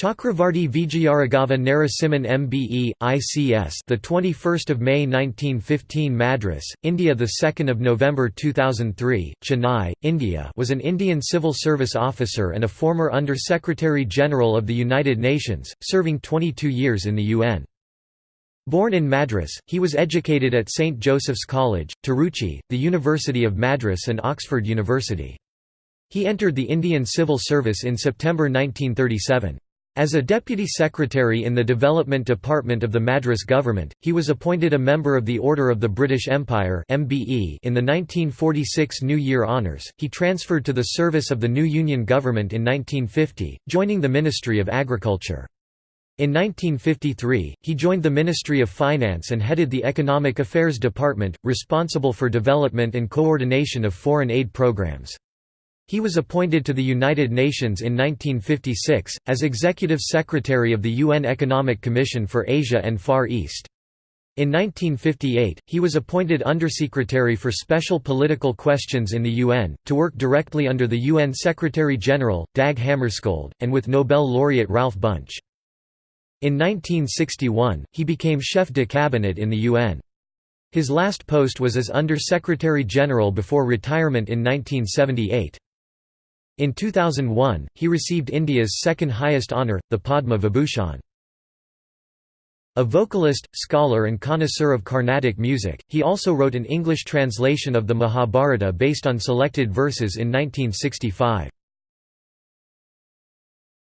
Chakravarti Vijayaraghava Narasimhan MBE ICS the 21st of May 1915 Madras India the 2nd of November 2003 Chennai India was an Indian civil service officer and a former under secretary general of the United Nations serving 22 years in the UN Born in Madras, he was educated at St Joseph's College, Tiruchi, the University of Madras and Oxford University. He entered the Indian Civil Service in September 1937. As a deputy secretary in the Development Department of the Madras government, he was appointed a member of the Order of the British Empire in the 1946 New Year Honours. He transferred to the service of the new Union government in 1950, joining the Ministry of Agriculture. In 1953, he joined the Ministry of Finance and headed the Economic Affairs Department, responsible for development and coordination of foreign aid programs. He was appointed to the United Nations in 1956, as Executive Secretary of the UN Economic Commission for Asia and Far East. In 1958, he was appointed Undersecretary for Special Political Questions in the UN, to work directly under the UN Secretary-General, Dag Hammarskjöld, and with Nobel laureate Ralph Bunche. In 1961, he became chef de cabinet in the UN. His last post was as Under-Secretary-General before retirement in 1978. In 2001, he received India's second highest honour, the Padma Vibhushan. A vocalist, scholar and connoisseur of Carnatic music, he also wrote an English translation of the Mahabharata based on selected verses in 1965.